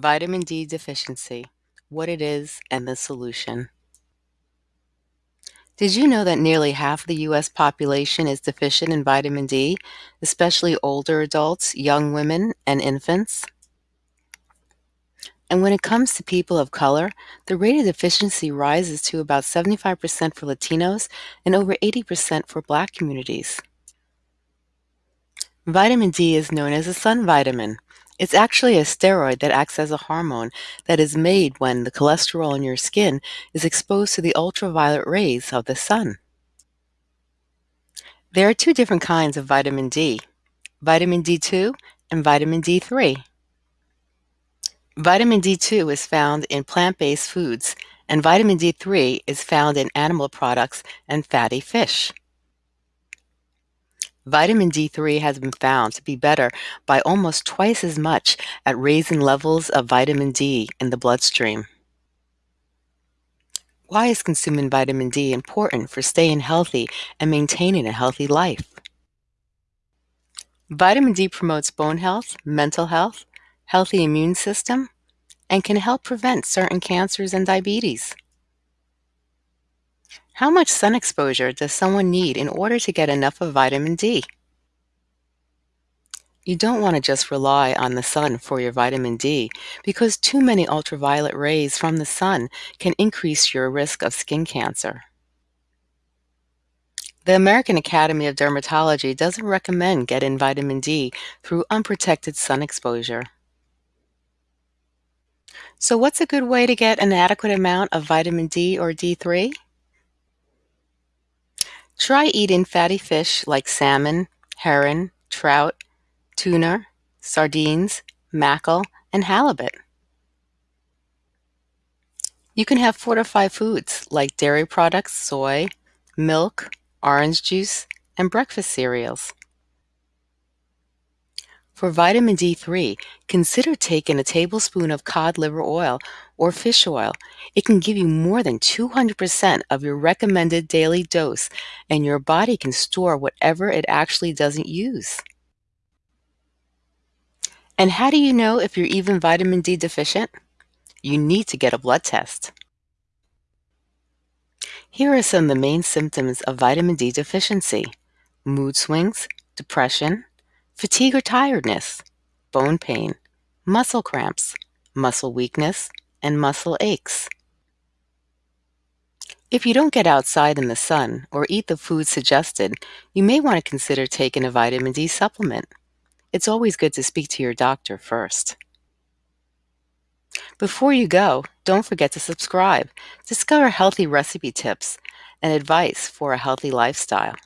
Vitamin D deficiency, what it is and the solution. Did you know that nearly half the U.S. population is deficient in vitamin D, especially older adults, young women, and infants? And when it comes to people of color, the rate of deficiency rises to about 75% for Latinos and over 80% for Black communities. Vitamin D is known as a sun vitamin. It's actually a steroid that acts as a hormone that is made when the cholesterol in your skin is exposed to the ultraviolet rays of the sun. There are two different kinds of vitamin D, vitamin D2 and vitamin D3. Vitamin D2 is found in plant-based foods, and vitamin D3 is found in animal products and fatty fish. Vitamin D3 has been found to be better by almost twice as much at raising levels of vitamin D in the bloodstream. Why is consuming vitamin D important for staying healthy and maintaining a healthy life? Vitamin D promotes bone health, mental health, healthy immune system, and can help prevent certain cancers and diabetes. How much sun exposure does someone need in order to get enough of vitamin D? You don't want to just rely on the sun for your vitamin D because too many ultraviolet rays from the sun can increase your risk of skin cancer. The American Academy of Dermatology doesn't recommend getting vitamin D through unprotected sun exposure. So what's a good way to get an adequate amount of vitamin D or D3? Try eating fatty fish like salmon, herring, trout, tuna, sardines, mackerel, and halibut. You can have fortified foods like dairy products, soy, milk, orange juice, and breakfast cereals. For vitamin D3, consider taking a tablespoon of cod liver oil or fish oil. It can give you more than 200% of your recommended daily dose, and your body can store whatever it actually doesn't use. And how do you know if you're even vitamin D deficient? You need to get a blood test. Here are some of the main symptoms of vitamin D deficiency. Mood swings, depression, fatigue or tiredness, bone pain, muscle cramps, muscle weakness, and muscle aches. If you don't get outside in the sun or eat the food suggested, you may want to consider taking a vitamin D supplement. It's always good to speak to your doctor first. Before you go, don't forget to subscribe. Discover healthy recipe tips and advice for a healthy lifestyle.